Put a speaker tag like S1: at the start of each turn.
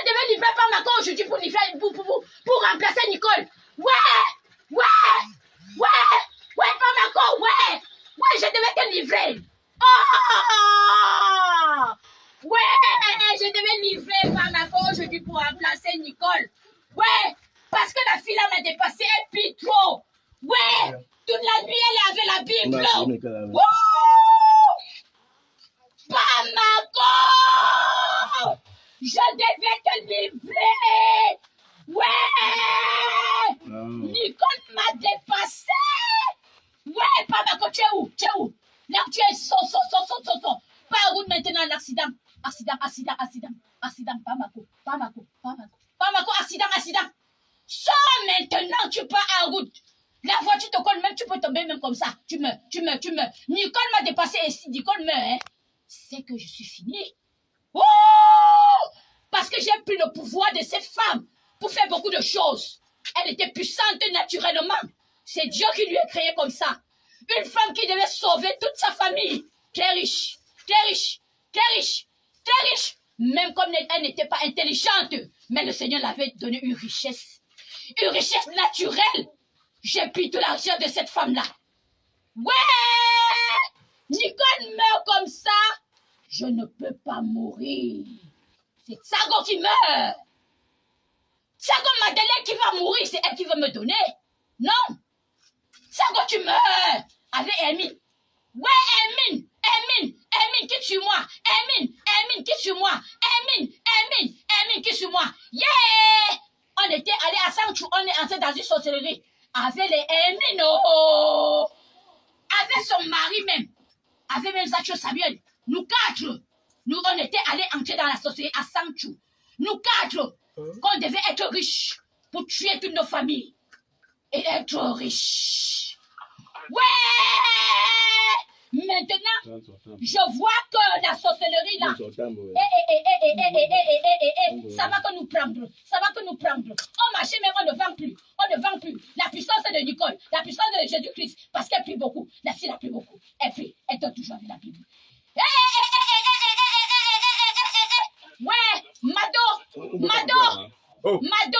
S1: livrer Pamako aujourd'hui pour, livrer, pour, pour, pour, pour remplacer Nicole. Ouais, ouais, ouais, ouais, Pamako, ouais, ouais, je devais te livrer. Oh! Ouais, je devais livrer Pamako aujourd'hui pour remplacer Nicole. Ouais, parce que la fille là m'a dépassé et puis trop. Ouais, toute la nuit elle avait la Bible. Wouh! Je devais te livrer. Ouais! Nicole m'a dépassé. Ouais, Pamako, tu es où? Tu es où? Là, tu es son, son, son, son, son, son. Pas route maintenant, l'accident. Accident, accident, accident. Accident, Pamako, Pamako, Pamako. Pamako, accident, accident. Sors maintenant, tu pars en route. La voiture te colle même, tu peux tomber même comme ça. Tu meurs, tu meurs, tu meurs. Nicole m'a dépassé et si Nicole meurt, hein, c'est que je suis fini. Oh! Parce que j'ai pris le pouvoir de cette femme pour faire beaucoup de choses. Elle était puissante naturellement. C'est Dieu qui lui a créé comme ça. Une femme qui devait sauver toute sa famille. Très riche, très riche, très riche, très riche. Même comme elle n'était pas intelligente. Mais le Seigneur l'avait donné une richesse. Une richesse naturelle. J'ai pris tout l'argent de cette femme-là. Ouais! Nicole meurt comme ça. Je ne peux pas mourir. C'est Sago qui meurt. Sago Madeleine qui va mourir, c'est elle qui va me donner. Non. Sago, tu meurs. Avec Emine. Ouais, Emine. Emine. Emine, qui sur moi? Emine. Emine, qui sur moi? Emine. Emine. Emine, qui sur moi? Yeah! On était allé à Sanchou, on est entré dans une sorcellerie. Avec les Emine, oh! Avec son mari même. Avec même Zacho Samuel. Nous quatre nous, on était allés entrer dans la société à Sanchou. Nous quatre, qu'on devait être riches pour tuer toutes nos familles et être riches. Ouais! Maintenant, je vois que la sorcellerie là, ça va que nous prendre, ça va que nous prendre. On marchait mais on ne vend plus, on ne vend plus. La puissance de Nicole, la puissance de Jésus-Christ, parce qu'elle prie beaucoup, la fille a prie beaucoup, elle prie, elle donne toujours avec la Bible. Ouais, Mado, Mado,
S2: Oh,
S1: Mado.